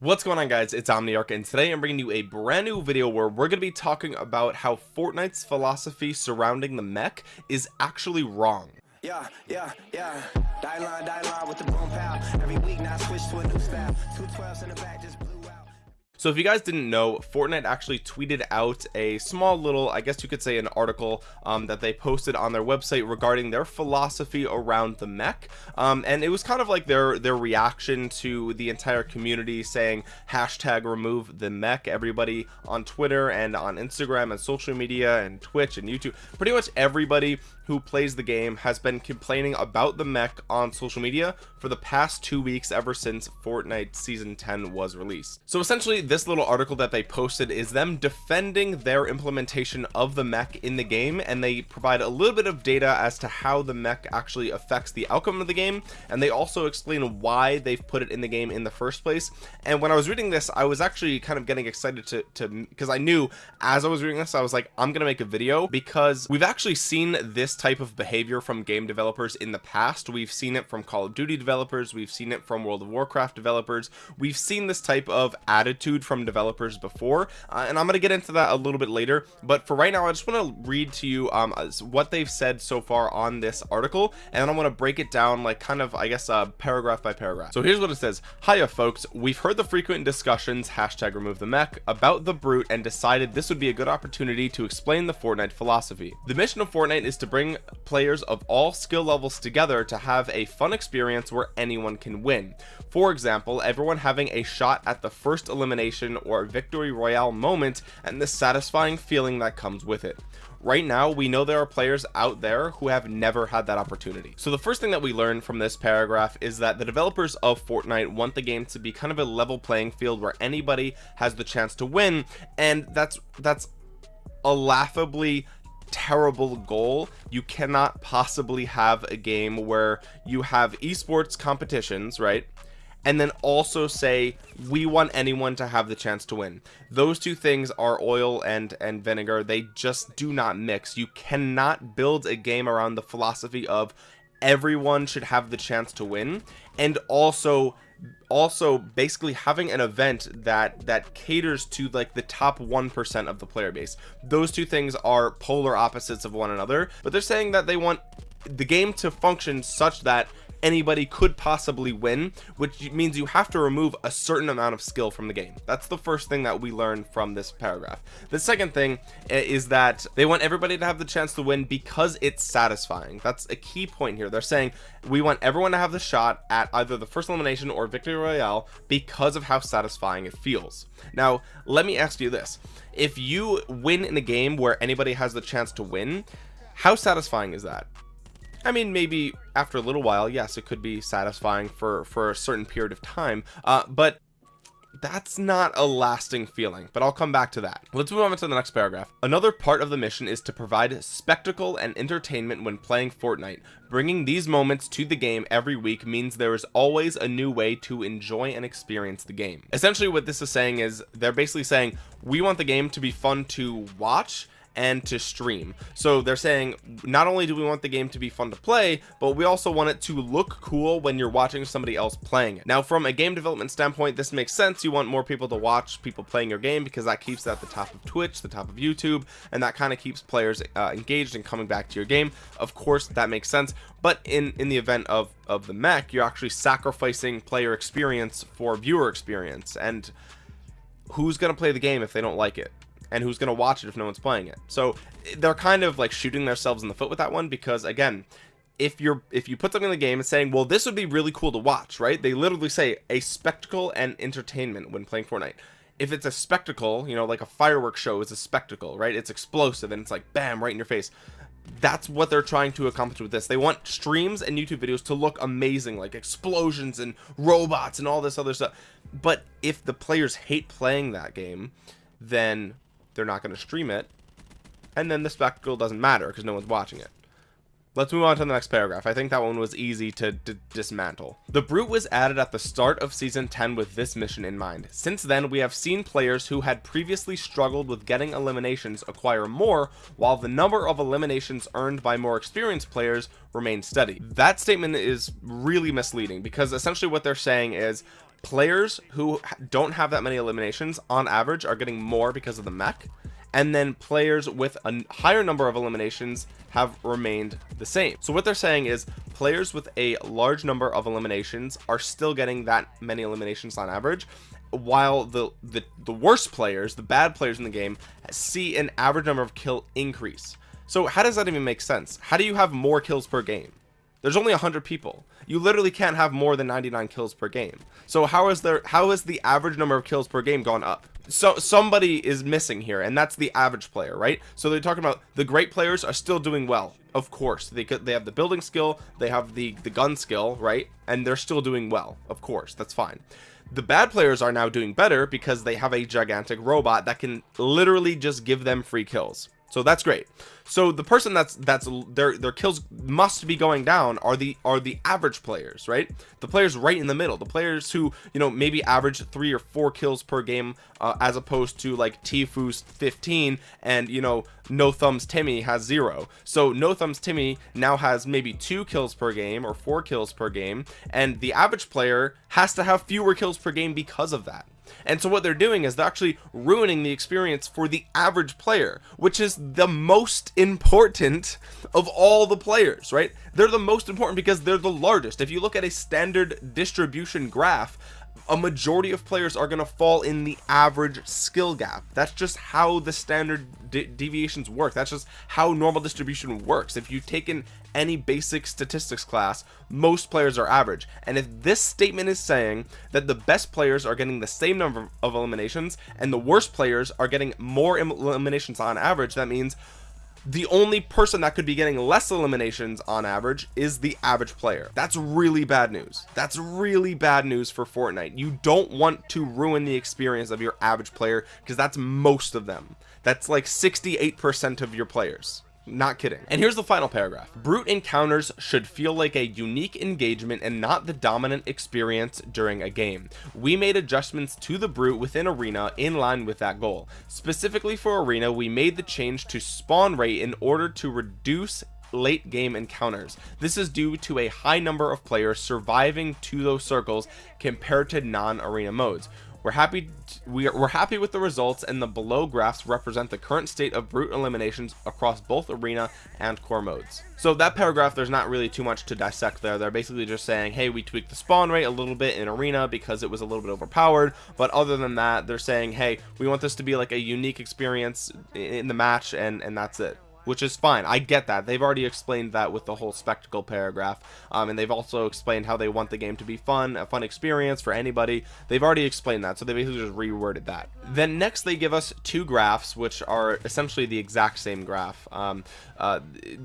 what's going on guys it's omniarch and today i'm bringing you a brand new video where we're going to be talking about how fortnite's philosophy surrounding the mech is actually wrong yeah, yeah, yeah. Die line, die line with the boom pow. Every week now switch to a new style. Two twelves in the back just blew. So if you guys didn't know Fortnite actually tweeted out a small little I guess you could say an article um, that they posted on their website regarding their philosophy around the mech. Um, and it was kind of like their their reaction to the entire community saying hashtag remove the mech. Everybody on Twitter and on Instagram and social media and Twitch and YouTube pretty much everybody who plays the game has been complaining about the mech on social media for the past two weeks ever since Fortnite season 10 was released. So essentially this little article that they posted is them defending their implementation of the mech in the game and they provide a little bit of data as to how the mech actually affects the outcome of the game and they also explain why they've put it in the game in the first place. And when I was reading this I was actually kind of getting excited to to because I knew as I was reading this I was like I'm gonna make a video because we've actually seen this type of behavior from game developers in the past. We've seen it from Call of Duty developers. We've seen it from World of Warcraft developers. We've seen this type of attitude from developers before uh, and I'm gonna get into that a little bit later but for right now I just want to read to you um what they've said so far on this article and then I'm going to break it down like kind of I guess uh paragraph by paragraph. So here's what it says. Hiya folks. We've heard the frequent discussions hashtag remove the mech about the brute and decided this would be a good opportunity to explain the Fortnite philosophy. The mission of Fortnite is to bring players of all skill levels together to have a fun experience where anyone can win. For example everyone having a shot at the first elimination or victory royale moment and the satisfying feeling that comes with it. Right now we know there are players out there who have never had that opportunity. So the first thing that we learn from this paragraph is that the developers of Fortnite want the game to be kind of a level playing field where anybody has the chance to win and that's that's a laughably terrible goal. You cannot possibly have a game where you have esports competitions right and then also say we want anyone to have the chance to win. Those two things are oil and and vinegar. They just do not mix. You cannot build a game around the philosophy of everyone should have the chance to win and also also basically having an event that that caters to like the top one percent of the player base. Those two things are polar opposites of one another but they're saying that they want the game to function such that anybody could possibly win which means you have to remove a certain amount of skill from the game. That's the first thing that we learned from this paragraph. The second thing eh, is that they want everybody to have the chance to win because it's satisfying. That's a key point here. They're saying we want everyone to have the shot at either the first elimination or victory royale because of how satisfying it feels. Now let me ask you this. If you win in a game where anybody has the chance to win how satisfying is that I mean maybe after a little while yes it could be satisfying for for a certain period of time uh, but that's not a lasting feeling but I'll come back to that. Let's move on to the next paragraph. Another part of the mission is to provide spectacle and entertainment when playing Fortnite. Bringing these moments to the game every week means there is always a new way to enjoy and experience the game. Essentially what this is saying is they're basically saying we want the game to be fun to watch and to stream. So they're saying not only do we want the game to be fun to play but we also want it to look cool when you're watching somebody else playing it. Now from a game development standpoint this makes sense. You want more people to watch people playing your game because that keeps it at the top of Twitch the top of YouTube and that kind of keeps players uh, engaged and coming back to your game. Of course that makes sense. But in in the event of of the mech you're actually sacrificing player experience for viewer experience. And who's going to play the game if they don't like it and who's going to watch it if no one's playing it. So they're kind of like shooting themselves in the foot with that one because again if you're if you put something in the game and saying well this would be really cool to watch right they literally say a spectacle and entertainment when playing Fortnite. If it's a spectacle you know like a fireworks show is a spectacle right? It's explosive and it's like bam right in your face. That's what they're trying to accomplish with this. They want streams and YouTube videos to look amazing like explosions and robots and all this other stuff. But if the players hate playing that game then they're not going to stream it and then the spectacle doesn't matter because no one's watching it. Let's move on to the next paragraph. I think that one was easy to dismantle. The brute was added at the start of season 10 with this mission in mind. Since then we have seen players who had previously struggled with getting eliminations acquire more while the number of eliminations earned by more experienced players remain steady. That statement is really misleading because essentially what they're saying is players who don't have that many eliminations on average are getting more because of the mech. And then players with a higher number of eliminations have remained the same. So what they're saying is players with a large number of eliminations are still getting that many eliminations on average while the the, the worst players the bad players in the game see an average number of kill increase. So how does that even make sense? How do you have more kills per game there's only 100 people. You literally can't have more than 99 kills per game. So how is there how is the average number of kills per game gone up? So somebody is missing here and that's the average player right? So they're talking about the great players are still doing well. Of course they could they have the building skill they have the the gun skill right? And they're still doing well of course that's fine. The bad players are now doing better because they have a gigantic robot that can literally just give them free kills so that's great. So the person that's that's their their kills must be going down are the are the average players right? The players right in the middle the players who you know maybe average three or four kills per game uh, as opposed to like Tfue's 15 and you know no thumbs Timmy has zero. So no thumbs Timmy now has maybe two kills per game or four kills per game and the average player has to have fewer kills per game because of that and so what they're doing is they're actually ruining the experience for the average player which is the most important of all the players right? They're the most important because they're the largest. If you look at a standard distribution graph a majority of players are going to fall in the average skill gap. That's just how the standard de deviations work. That's just how normal distribution works. If you've taken any basic statistics class most players are average. And if this statement is saying that the best players are getting the same number of eliminations and the worst players are getting more eliminations on average that means the only person that could be getting less eliminations on average is the average player. That's really bad news. That's really bad news for Fortnite. You don't want to ruin the experience of your average player because that's most of them. That's like 68% of your players not kidding. And here's the final paragraph. Brute encounters should feel like a unique engagement and not the dominant experience during a game. We made adjustments to the brute within arena in line with that goal. Specifically for arena we made the change to spawn rate in order to reduce late game encounters. This is due to a high number of players surviving to those circles compared to non-arena modes we're happy we are, we're happy with the results and the below graphs represent the current state of brute eliminations across both arena and core modes. So that paragraph there's not really too much to dissect there. They're basically just saying hey we tweaked the spawn rate a little bit in arena because it was a little bit overpowered. But other than that they're saying hey we want this to be like a unique experience in the match and and that's it which is fine. I get that. They've already explained that with the whole spectacle paragraph. Um, and they've also explained how they want the game to be fun a fun experience for anybody. They've already explained that so they basically just reworded that. Then next they give us two graphs which are essentially the exact same graph. Um, uh,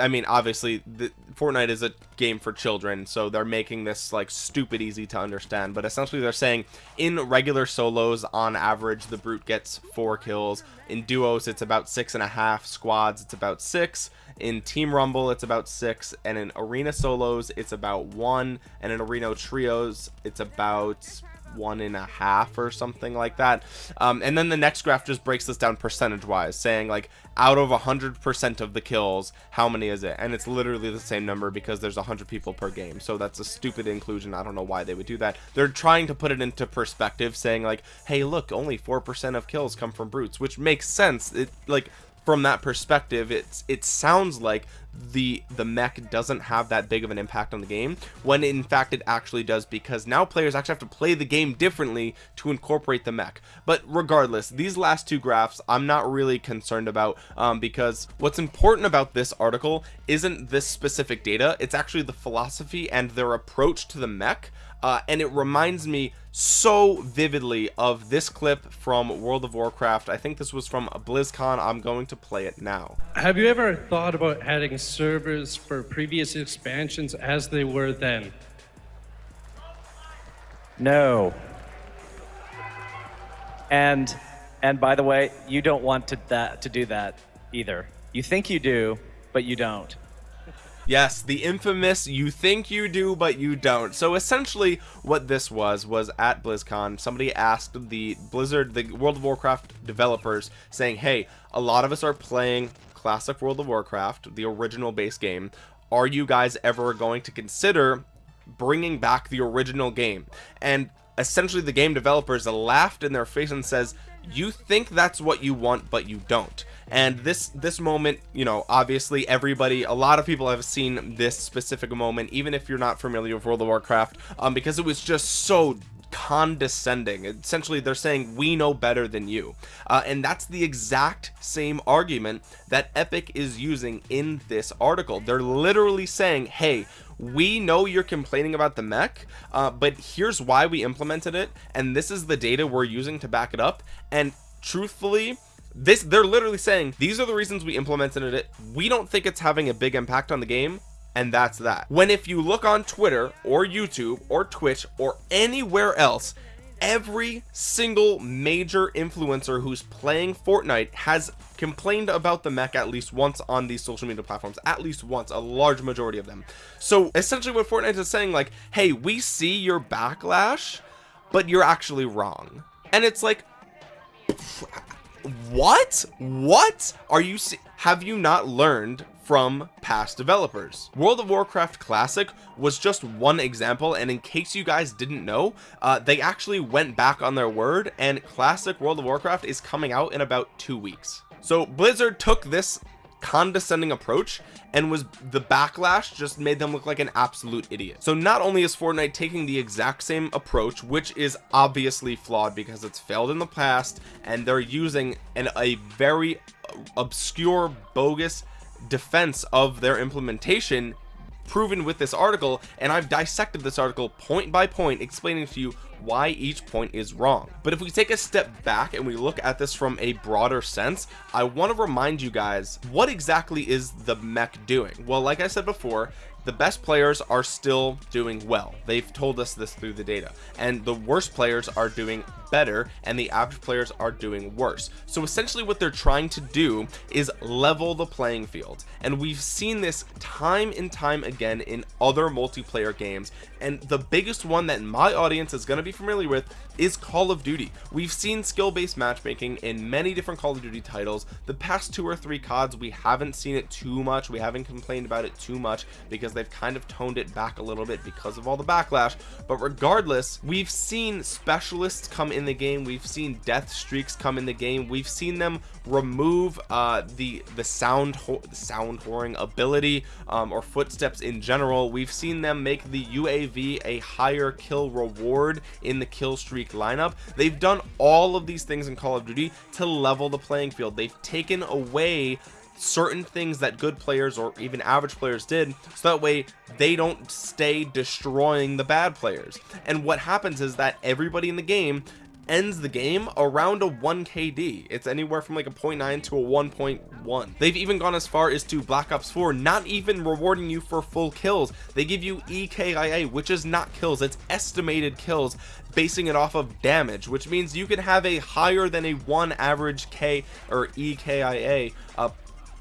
I mean obviously the, Fortnite is a game for children so they're making this like stupid easy to understand. But essentially they're saying in regular solos on average the brute gets four kills. In duos it's about six and a half. Squads it's about six. In team rumble it's about six. And in arena solos it's about one. And in arena trios it's about one and a half or something like that. Um, and then the next graph just breaks this down percentage wise saying like out of a hundred percent of the kills how many is it? And it's literally the same number because there's a hundred people per game. So that's a stupid inclusion. I don't know why they would do that. They're trying to put it into perspective saying like hey look only four percent of kills come from brutes which makes sense. It like from that perspective it's it sounds like the the mech doesn't have that big of an impact on the game when in fact it actually does because now players actually have to play the game differently to incorporate the mech. But regardless these last two graphs I'm not really concerned about um, because what's important about this article isn't this specific data it's actually the philosophy and their approach to the mech uh, and it reminds me so vividly of this clip from World of Warcraft. I think this was from BlizzCon. I'm going to play it now. Have you ever thought about adding servers for previous expansions as they were then? No. And and by the way you don't want to that to do that either. You think you do but you don't Yes, the infamous you think you do but you don't. So essentially what this was was at BlizzCon somebody asked the Blizzard the World of Warcraft developers saying, "Hey, a lot of us are playing classic World of Warcraft, the original base game. Are you guys ever going to consider bringing back the original game?" And essentially the game developers laughed in their face and says you think that's what you want but you don't and this this moment you know obviously everybody a lot of people have seen this specific moment even if you're not familiar with world of warcraft um because it was just so condescending. Essentially they're saying we know better than you. Uh, and that's the exact same argument that epic is using in this article. They're literally saying hey we know you're complaining about the mech uh, but here's why we implemented it and this is the data we're using to back it up. And truthfully this they're literally saying these are the reasons we implemented it. We don't think it's having a big impact on the game and that's that. When if you look on twitter or youtube or twitch or anywhere else every single major influencer who's playing Fortnite has complained about the mech at least once on these social media platforms at least once a large majority of them. So essentially what Fortnite is saying like hey we see your backlash but you're actually wrong. And it's like what? What? Are you have you not learned from past developers? World of warcraft classic was just one example and in case you guys didn't know uh, they actually went back on their word and classic world of warcraft is coming out in about two weeks. So blizzard took this condescending approach and was the backlash just made them look like an absolute idiot. So not only is Fortnite taking the exact same approach which is obviously flawed because it's failed in the past and they're using an a very obscure bogus defense of their implementation proven with this article and I've dissected this article point by point explaining to you why each point is wrong. But if we take a step back and we look at this from a broader sense I want to remind you guys what exactly is the mech doing? Well like I said before the best players are still doing well. They've told us this through the data. And the worst players are doing better and the average players are doing worse. So essentially what they're trying to do is level the playing field. And we've seen this time and time again in other multiplayer games. And the biggest one that my audience is going to be familiar with is Call of Duty. We've seen skill-based matchmaking in many different Call of Duty titles. The past two or three CODs we haven't seen it too much. We haven't complained about it too much because they've kind of toned it back a little bit because of all the backlash. But regardless we've seen specialists come in the game. We've seen death streaks come in the game. We've seen them remove uh the the sound the sound whoring ability um, or footsteps in general. We've seen them make the uav a higher kill reward in the kill streak lineup. They've done all of these things in call of duty to level the playing field. They've taken away certain things that good players or even average players did so that way they don't stay destroying the bad players. And what happens is that everybody in the game ends the game around a 1 KD. It's anywhere from like a 0.9 to a 1.1. They've even gone as far as to Black Ops 4 not even rewarding you for full kills. They give you EKIA, which is not kills, it's estimated kills, basing it off of damage, which means you can have a higher than a 1 average K or EKIA uh,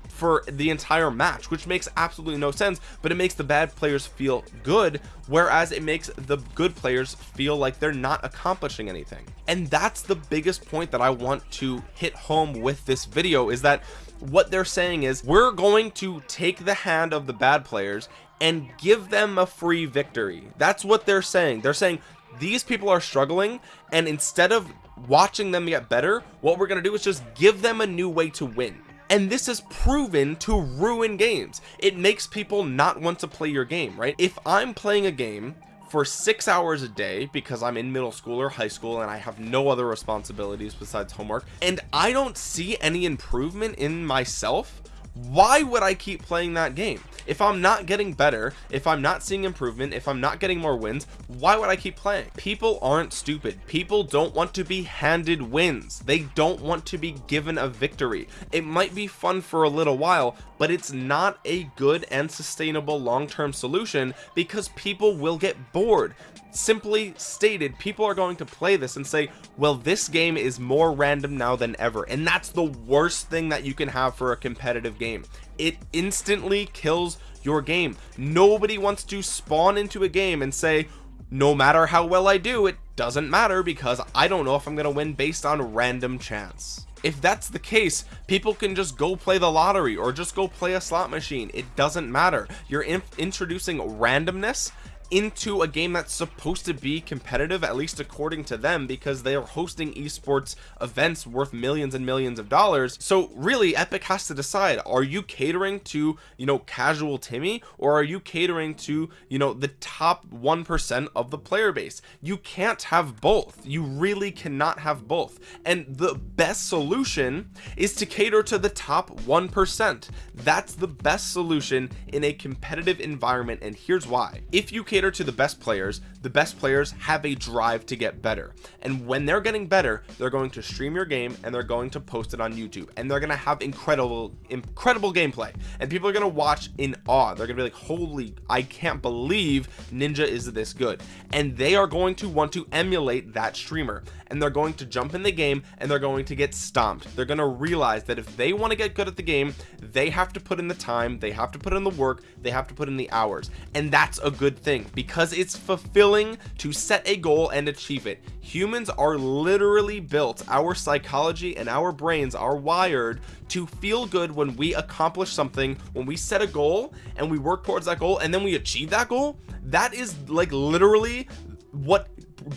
for the entire match which makes absolutely no sense but it makes the bad players feel good whereas it makes the good players feel like they're not accomplishing anything. And that's the biggest point that I want to hit home with this video is that what they're saying is we're going to take the hand of the bad players and give them a free victory. That's what they're saying. They're saying these people are struggling and instead of watching them get better what we're going to do is just give them a new way to win and this is proven to ruin games. It makes people not want to play your game right? If i'm playing a game for six hours a day because I'm in middle school or high school and I have no other responsibilities besides homework and I don't see any improvement in myself why would I keep playing that game? If I'm not getting better if I'm not seeing improvement if I'm not getting more wins why would I keep playing? People aren't stupid. People don't want to be handed wins. They don't want to be given a victory. It might be fun for a little while but it's not a good and sustainable long-term solution because people will get bored simply stated people are going to play this and say well this game is more random now than ever. And that's the worst thing that you can have for a competitive game. It instantly kills your game. Nobody wants to spawn into a game and say no matter how well I do it doesn't matter because I don't know if I'm gonna win based on random chance. If that's the case people can just go play the lottery or just go play a slot machine. It doesn't matter. You're in introducing randomness into a game that's supposed to be competitive at least according to them because they are hosting esports events worth millions and millions of dollars. So really epic has to decide are you catering to you know casual timmy or are you catering to you know the top one percent of the player base? You can't have both. You really cannot have both. And the best solution is to cater to the top one percent. That's the best solution in a competitive environment and here's why. If you cater to the best players the best players have a drive to get better. And when they're getting better they're going to stream your game and they're going to post it on YouTube. And they're gonna have incredible incredible gameplay. And people are gonna watch in awe. They're gonna be like holy I can't believe ninja is this good. And they are going to want to emulate that streamer. And they're going to jump in the game and they're going to get stomped. They're going to realize that if they want to get good at the game they have to put in the time they have to put in the work they have to put in the hours. And that's a good thing because it's fulfilling to set a goal and achieve it. Humans are literally built our psychology and our brains are wired to feel good when we accomplish something when we set a goal and we work towards that goal and then we achieve that goal. That is like literally what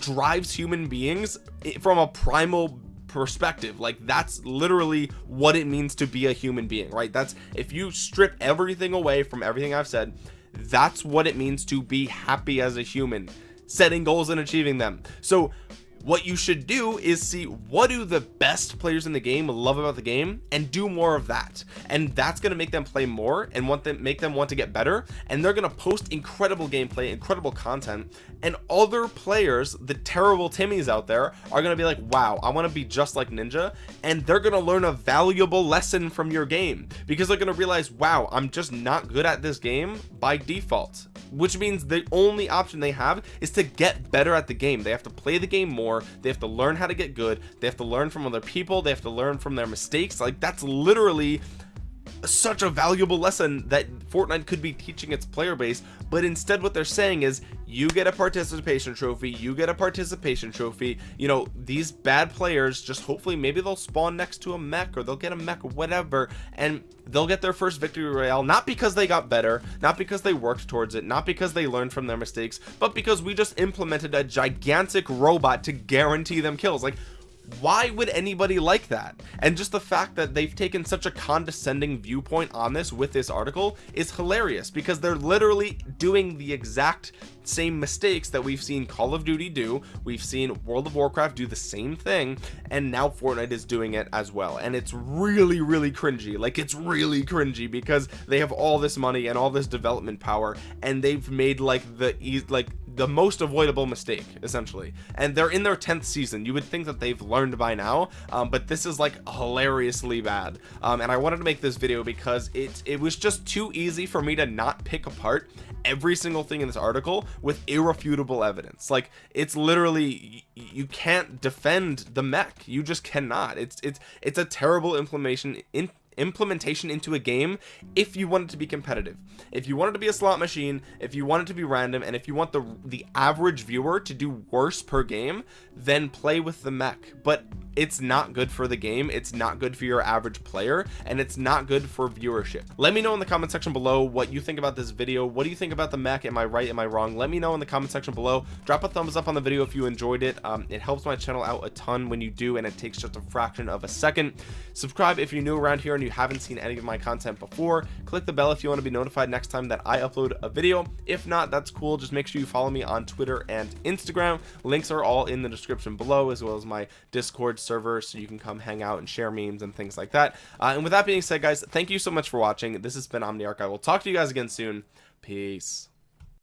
drives human beings eh, from a primal perspective. Like that's literally what it means to be a human being right? That's if you strip everything away from everything I've said that's what it means to be happy as a human setting goals and achieving them. So what you should do is see what do the best players in the game love about the game and do more of that. And that's going to make them play more and want them make them want to get better. And they're going to post incredible gameplay incredible content. And other players the terrible timmys out there are going to be like wow I want to be just like ninja. And they're going to learn a valuable lesson from your game. Because they're going to realize wow I'm just not good at this game by default which means the only option they have is to get better at the game. They have to play the game more. They have to learn how to get good. They have to learn from other people. They have to learn from their mistakes. Like that's literally such a valuable lesson that Fortnite could be teaching its player base but instead what they're saying is you get a participation trophy you get a participation trophy. You know these bad players just hopefully maybe they'll spawn next to a mech or they'll get a mech or whatever and they'll get their first victory royale not because they got better not because they worked towards it not because they learned from their mistakes but because we just implemented a gigantic robot to guarantee them kills. Like why would anybody like that? And just the fact that they've taken such a condescending viewpoint on this with this article is hilarious because they're literally doing the exact same mistakes that we've seen Call of Duty do. We've seen World of Warcraft do the same thing and now Fortnite is doing it as well. And it's really really cringy. Like it's really cringy because they have all this money and all this development power and they've made like the like the most avoidable mistake essentially. And they're in their 10th season. You would think that they've learned by now um, but this is like hilariously bad. Um, and I wanted to make this video because it it was just too easy for me to not pick apart every single thing in this article with irrefutable evidence. Like it's literally you can't defend the mech. You just cannot. It's it's it's a terrible implementation in implementation into a game if you want it to be competitive. If you want it to be a slot machine if you want it to be random and if you want the the average viewer to do worse per game then play with the mech. But it's not good for the game. It's not good for your average player and it's not good for viewership. Let me know in the comment section below what you think about this video. What do you think about the mech? Am I right? Am I wrong? Let me know in the comment section below. Drop a thumbs up on the video if you enjoyed it. Um, it helps my channel out a ton when you do and it takes just a fraction of a second. Subscribe if you're new around here and you haven't seen any of my content before click the bell if you want to be notified next time that I upload a video. If not that's cool. Just make sure you follow me on Twitter and Instagram. Links are all in the description below as well as my discord server so you can come hang out and share memes and things like that. Uh, and with that being said guys thank you so much for watching. This has been omniarch. I will talk to you guys again soon. Peace